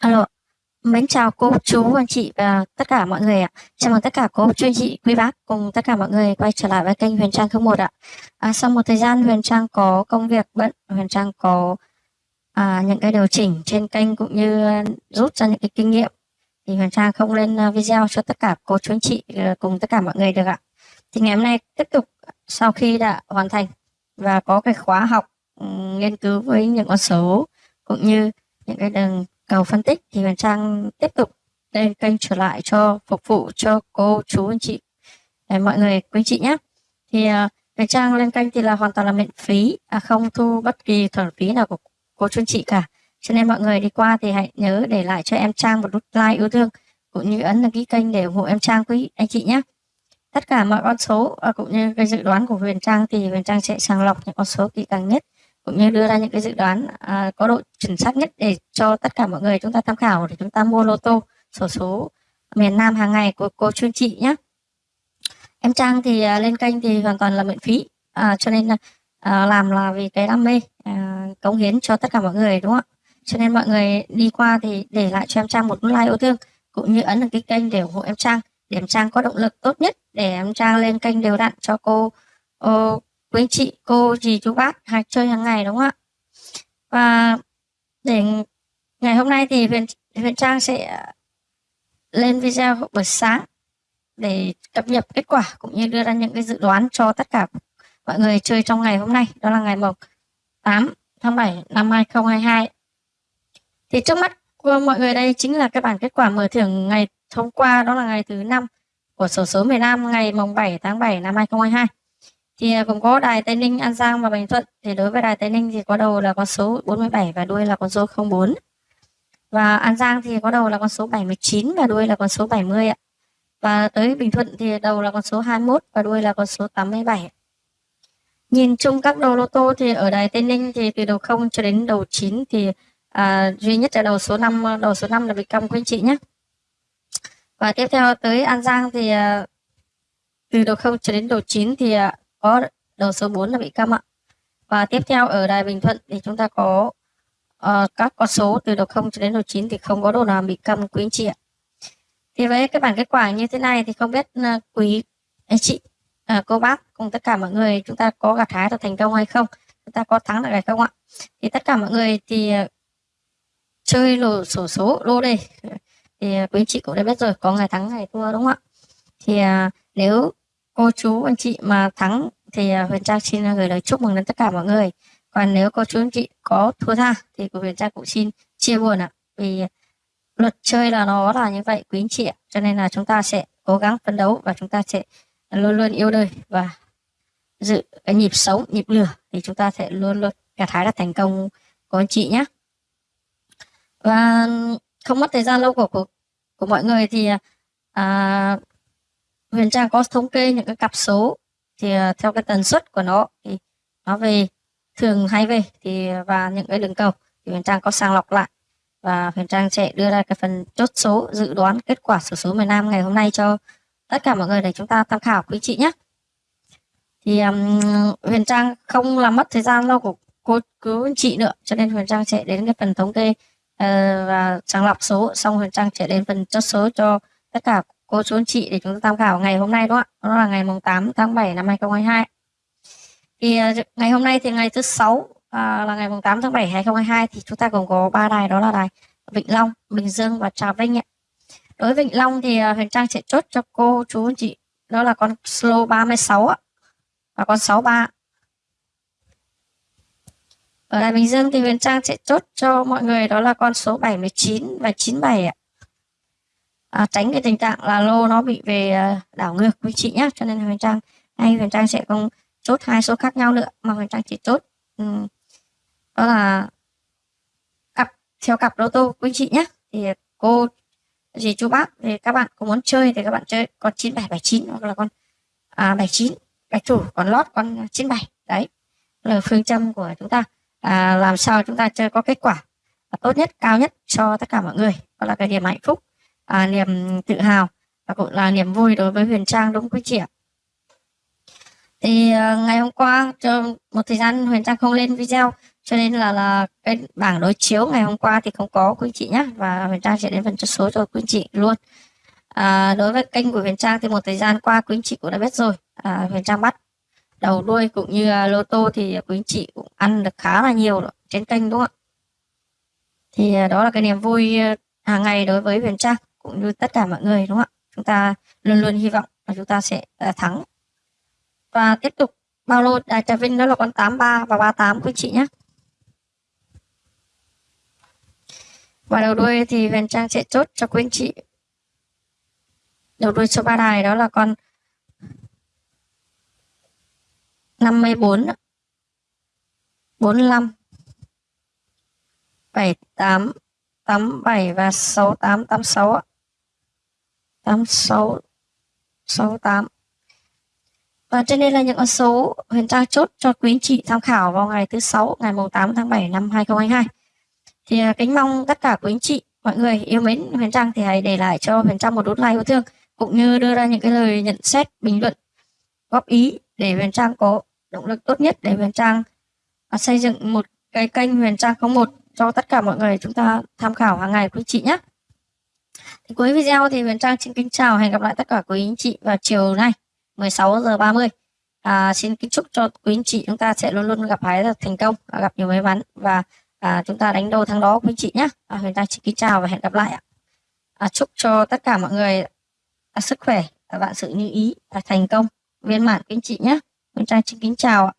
Alo, mến chào cô, chú, anh chị và tất cả mọi người ạ. Chào mừng tất cả cô, chú, anh chị, quý bác cùng tất cả mọi người quay trở lại với kênh Huyền Trang 01 ạ. À, sau một thời gian Huyền Trang có công việc bận, Huyền Trang có à, những cái điều chỉnh trên kênh cũng như rút ra những cái kinh nghiệm thì Huyền Trang không lên à, video cho tất cả cô, chú, anh chị à, cùng tất cả mọi người được ạ. Thì ngày hôm nay tiếp tục sau khi đã hoàn thành và có cái khóa học ừ, nghiên cứu với những con số cũng như những cái đường cầu phân tích thì Huyền Trang tiếp tục lên kênh trở lại cho phục vụ cho cô chú anh chị. Để mọi người quý chị nhé. Thì uh, Huyền Trang lên kênh thì là hoàn toàn là miễn phí à, không thu bất kỳ khoản phí nào của cô chú anh chị cả. Cho nên mọi người đi qua thì hãy nhớ để lại cho em Trang một nút like yêu thương cũng như ấn đăng ký kênh để ủng hộ em Trang quý anh chị nhé. Tất cả mọi con số à, cũng như cái dự đoán của Huyền Trang thì Huyền Trang sẽ sàng lọc những con số kỹ càng nhất cũng như đưa ra những cái dự đoán à, có độ chuẩn xác nhất để cho tất cả mọi người chúng ta tham khảo để chúng ta mua lô tô sổ số miền Nam hàng ngày của cô chuyên chị nhé em Trang thì à, lên kênh thì hoàn toàn là miễn phí à, cho nên là à, làm là vì cái đam mê à, cống hiến cho tất cả mọi người đúng không ạ? Cho nên mọi người đi qua thì để lại cho em Trang một like yêu thương cũng như ấn đăng ký kênh để ủng hộ em Trang để em Trang có động lực tốt nhất để em Trang lên kênh đều đặn cho cô ô, quý anh chị cô dì chú bác hay chơi hàng ngày, đúng không ạ? Và để ngày hôm nay thì huyền huyền trang sẽ lên video buổi sáng để cập nhật kết quả cũng như đưa ra những cái dự đoán cho tất cả mọi người chơi trong ngày hôm nay. Đó là ngày mùng 8 tháng 7 năm 2022 thì trước mắt của mọi người đây chính là cái bản kết quả mở thưởng ngày hôm qua, đó là ngày thứ năm của sổ số miền Nam ngày mùng 7 tháng 7 năm 2022 thì à, gồm có đài Tây Ninh, An Giang và Bình Thuận. Thì đối với đài Tây Ninh thì có đầu là con số 47 và đuôi là con số 04. Và An Giang thì có đầu là con số 79 và đuôi là con số 70 ạ. Và tới Bình Thuận thì đầu là con số 21 và đuôi là con số 87. Nhìn chung các đầu lô tô thì ở đài Tây Ninh thì từ đầu 0 cho đến đầu 9 thì à, duy nhất là đầu số 5 đầu số 5 là bị cong quý anh chị nhé. Và tiếp theo tới An Giang thì à, từ đầu 0 cho đến đầu 9 thì à, có đầu số 4 là bị câm ạ. Và tiếp theo ở đài Bình Thuận thì chúng ta có uh, các con số từ đầu 0 cho đến đầu 9 thì không có đồ nào bị câm quý anh chị ạ. Thì với cái bản kết quả như thế này thì không biết uh, quý anh chị, uh, cô bác cùng tất cả mọi người chúng ta có gặt hái được thành công hay không? Chúng ta có thắng được hay không ạ? Thì tất cả mọi người thì uh, chơi lô sổ số lô đây thì quý anh chị cũng đã biết rồi có ngày thắng ngày thua đúng không ạ? Thì uh, nếu cô chú anh chị mà thắng thì à, Huyền Trang xin gửi lời chúc mừng đến tất cả mọi người. Còn nếu cô chú anh chị có thua tha thì của Huyền Trang cũng xin chia buồn ạ. Vì luật chơi là nó là như vậy quý anh chị ạ. Cho nên là chúng ta sẽ cố gắng phấn đấu và chúng ta sẽ luôn luôn yêu đời và giữ cái nhịp sống, nhịp lửa thì chúng ta sẽ luôn luôn gặt hái được thành công của anh chị nhé. Và không mất thời gian lâu của của, của mọi người thì à, Huyền Trang có thống kê những cái cặp số thì à, theo cái tần suất của nó thì nó về thường hay về thì à, và những cái đường cầu thì Huyền Trang có sàng lọc lại và Huyền Trang sẽ đưa ra cái phần chốt số dự đoán kết quả sổ số miền Nam ngày hôm nay cho tất cả mọi người để chúng ta tham khảo quý chị nhé. Thì um, Huyền Trang không làm mất thời gian lâu của cô cứu anh chị nữa cho nên Huyền Trang sẽ đến cái phần thống kê uh, và sàng lọc số xong Huyền Trang sẽ đến phần chốt số cho tất cả cô chú anh chị để chúng ta tham khảo ngày hôm nay đó ạ. Đó là ngày mùng 8 tháng 7 năm 2022. Thì à, ngày hôm nay thì ngày thứ sáu à, là ngày mùng 8 tháng 7 2022 thì chúng ta cũng có ba đài đó là đài Vĩnh Long, Bình Dương và Trà Vinh ạ. Đối với Vĩnh Long thì à, Huyền Trang sẽ chốt cho cô chú anh chị đó là con slow 36 ạ. Và con 63. Ở đài Bình Dương thì Huyền Trang sẽ chốt cho mọi người đó là con số 79 và 97 ạ à, tránh cái tình trạng là lô nó bị về à, đảo ngược với chị nhé cho nên huyền trang hay huyền trang sẽ không chốt hai số khác nhau nữa mà huyền trang chỉ chốt um, đó là cặp theo cặp lô tô quý chị nhé thì cô gì chú bác thì các bạn có muốn chơi thì các bạn chơi con 9779 hoặc là con à, 79 bạch chủ còn lót con 97 đấy là phương châm của chúng ta. À, làm sao chúng ta chơi có kết quả tốt nhất cao nhất cho tất cả mọi người. Đó là cái điểm hạnh phúc à, niềm tự hào và cũng là niềm vui đối với Huyền Trang đúng quý chị ạ. Thì uh, ngày hôm qua cho một thời gian Huyền Trang không lên video cho nên là là cái bảng đối chiếu ngày hôm qua thì không có quý chị nhé và Huyền Trang sẽ đến phần chốt số cho quý chị luôn. À, đối với kênh của Huyền Trang thì một thời gian qua quý anh chị cũng đã biết rồi. À, Huyền Trang bắt đầu đuôi cũng như uh, lô tô thì quý anh chị cũng ăn được khá là nhiều trên kênh đúng không ạ? Thì uh, đó là cái niềm vui uh, hàng ngày đối với Huyền Trang cũng như tất cả mọi người đúng không ạ? Chúng ta luôn luôn hy vọng là chúng ta sẽ uh, thắng. Và tiếp tục bao lô đại trà vinh đó là con 83 và 38 quý chị nhé. Và đầu đuôi thì Huyền Trang sẽ chốt cho quý anh chị. Đầu đuôi số ba đài đó là con 54 45 78 87 và 68 tám sáu sáu tám và trên đây là những con số Huyền Trang chốt cho quý anh chị tham khảo vào ngày thứ sáu ngày 8 tháng 7 năm 2022. Thì à, kính mong tất cả quý anh chị, mọi người yêu mến Huyền Trang thì hãy để lại cho Huyền Trang một nút like yêu thương cũng như đưa ra những cái lời nhận xét, bình luận, góp ý để Huyền Trang có động lực tốt nhất để Huyền Trang à, xây dựng một cái kênh Huyền Trang 01 cho tất cả mọi người chúng ta tham khảo hàng ngày quý chị nhé. Cuối video thì Huyền Trang xin kính chào hẹn gặp lại tất cả quý anh chị vào chiều nay 16 giờ 30. À, xin kính chúc cho quý anh chị chúng ta sẽ luôn luôn gặp hái thành công, gặp nhiều may mắn và à, chúng ta đánh đầu thắng đó quý anh chị nhé. À, Huyền Trang xin kính chào và hẹn gặp lại ạ. À, chúc cho tất cả mọi người à, sức khỏe, à, vạn sự như ý, à, thành công, viên mãn quý anh chị nhé. Huyền Trang xin kính chào ạ.